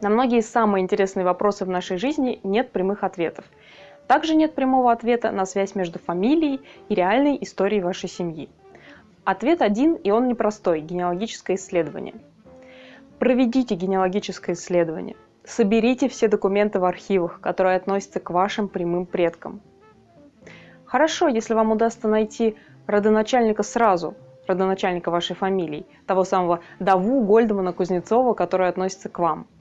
На многие самые интересные вопросы в нашей жизни нет прямых ответов. Также нет прямого ответа на связь между фамилией и реальной историей вашей семьи. Ответ один, и он непростой – генеалогическое исследование. Проведите генеалогическое исследование. Соберите все документы в архивах, которые относятся к вашим прямым предкам. Хорошо, если вам удастся найти родоначальника сразу, родоначальника вашей фамилии, того самого Даву Гольдмана Кузнецова, который относится к вам –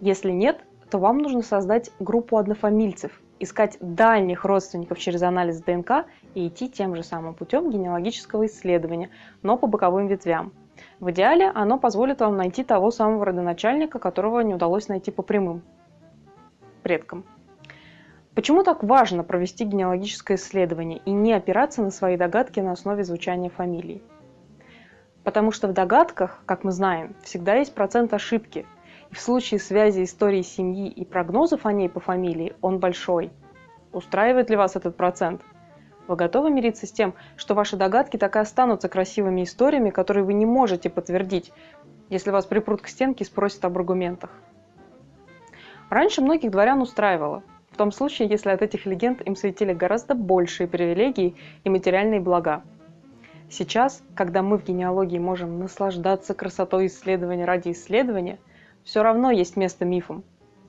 если нет, то вам нужно создать группу однофамильцев, искать дальних родственников через анализ ДНК и идти тем же самым путем генеалогического исследования, но по боковым ветвям. В идеале оно позволит вам найти того самого родоначальника, которого не удалось найти по прямым предкам. Почему так важно провести генеалогическое исследование и не опираться на свои догадки на основе звучания фамилий? Потому что в догадках, как мы знаем, всегда есть процент ошибки – в случае связи истории семьи и прогнозов о ней по фамилии он большой. Устраивает ли вас этот процент? Вы готовы мириться с тем, что ваши догадки так и останутся красивыми историями, которые вы не можете подтвердить, если вас припрут к стенке и спросят об аргументах? Раньше многих дворян устраивало, в том случае, если от этих легенд им светили гораздо большие привилегии и материальные блага. Сейчас, когда мы в генеалогии можем наслаждаться красотой исследования ради исследования, все равно есть место мифам.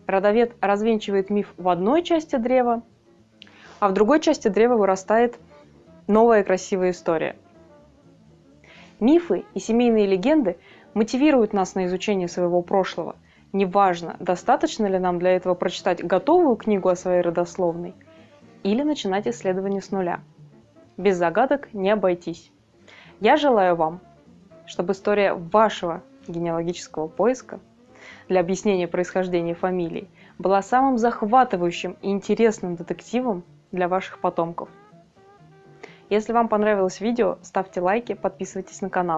Родовед развенчивает миф в одной части древа, а в другой части древа вырастает новая красивая история. Мифы и семейные легенды мотивируют нас на изучение своего прошлого. Неважно, достаточно ли нам для этого прочитать готовую книгу о своей родословной или начинать исследование с нуля. Без загадок не обойтись. Я желаю вам, чтобы история вашего генеалогического поиска для объяснения происхождения фамилий, была самым захватывающим и интересным детективом для ваших потомков. Если вам понравилось видео, ставьте лайки, подписывайтесь на канал.